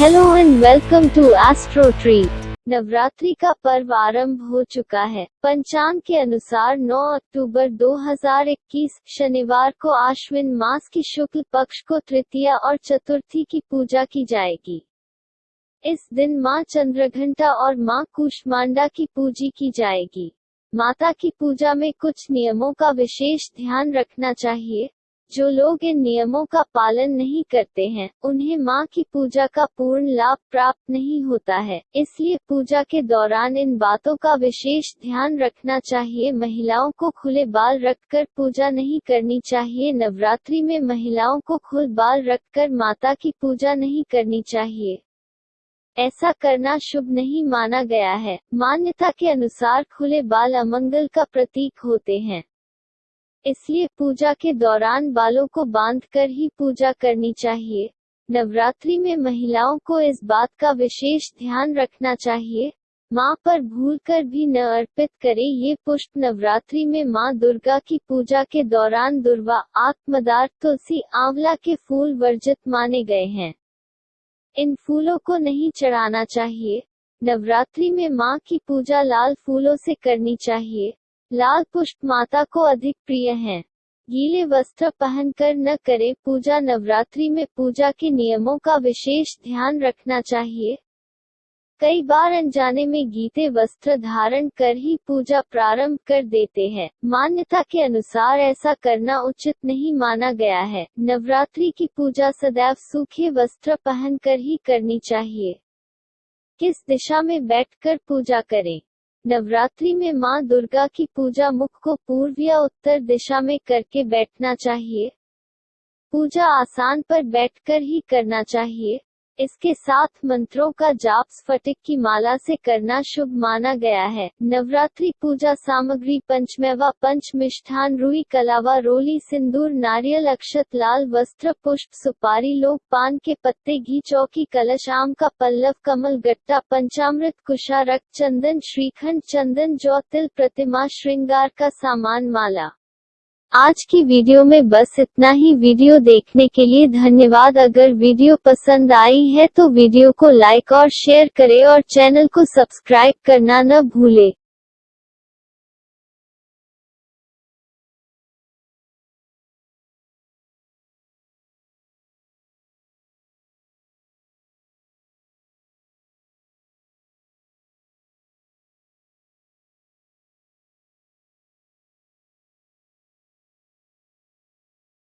Hello and welcome to astro tree Navratri का पर्व आरंभ हो चुका है। पंचांग के अनुसार 9 अक्टूबर 2021 शनिवार को आश्विन मास की शुक्ल पक्ष को तृतीया और चतुर्थी की पूजा की जाएगी। इस दिन माँ चंद्रघंटा और माँ कुष्मांडा की पूजी की जाएगी। माता की पूजा में कुछ नियमों का विशेष ध्यान रखना चाहिए। जो लोग इन नियमों का पालन नहीं करते हैं, उन्हें माँ की पूजा का पूर्ण लाभ प्राप्त नहीं होता है। इसलिए पूजा के दौरान इन बातों का विशेष ध्यान रखना चाहिए। महिलाओं को खुले बाल रखकर पूजा नहीं करनी चाहिए। नवरात्रि में महिलाओं को खुल बाल रखकर माता की पूजा नहीं करनी चाहिए। ऐसा करना शुभ नहीं माना गया है। मान्यता के अनुसार खुले बाल अमंगल का प्रतीक होते हैं। इसलिए पूजा के दौरान बालों को बांधकर ही पूजा करनी चाहिए। नवरात्रि में महिलाओं को इस बात का विशेष ध्यान रखना चाहिए। माँ पर भूल कर भी न अर्पित करे ये पुष्प नवरात्रि में माँ दुर्गा की पूजा के दौरान दुर्वा आत्मदार तुलसी आंवला के फूल वर्जित माने गए हैं। इन फूलों को नहीं चढ़ाना चाहिए। नवरात्रि में माँ की पूजा लाल फूलों से करनी चाहिए। लाल पुष्प माता को अधिक प्रिय हैं। गीले वस्त्र पहनकर न करें, पूजा नवरात्रि में पूजा के नियमों का विशेष ध्यान रखना चाहिए। कई बार अनजाने में गीते वस्त्र धारण कर ही पूजा प्रारंभ कर देते हैं। मान्यता के अनुसार ऐसा करना उचित नहीं माना गया है। नवरात्रि की पूजा सदैव सूखे वस्त्र पहनकर ही करनी चाहिए। किस दिशा में बैठकर पूजा करें? नवरात्रि में माँ दुर्गा की पूजा मुख को पूर्व या उत्तर दिशा में करके बैठना चाहिए। पूजा आसान पर बैठकर ही करना चाहिए। इसके साथ मंत्रों का जाप स्फटिक की माला से करना शुभ माना गया है। नवरात्रि पूजा सामग्री पंचमेवा पंच मिष्ठान रुई कलावा, रोली, सिंदूर, नारियल, अक्षत, लाल वस्त्र, पुष्प, सुपारी लोग पान के पत्ते, घी, चौकी, कलश, आम का पल्लव, कमल गट्टा, पंचामृत कुशा रक्त चंदन, श्रीखंड, चंदन, जौ, तिल, प्रतिमा, श्रृंगार का सामान माला। आज की वीडियो में बस इतना ही। वीडियो देखने के लिए धन्यवाद। अगर वीडियो पसंद आई है तो वीडियो को लाइक और शेयर करें और चैनल को सब्सक्राइब करना न भूले।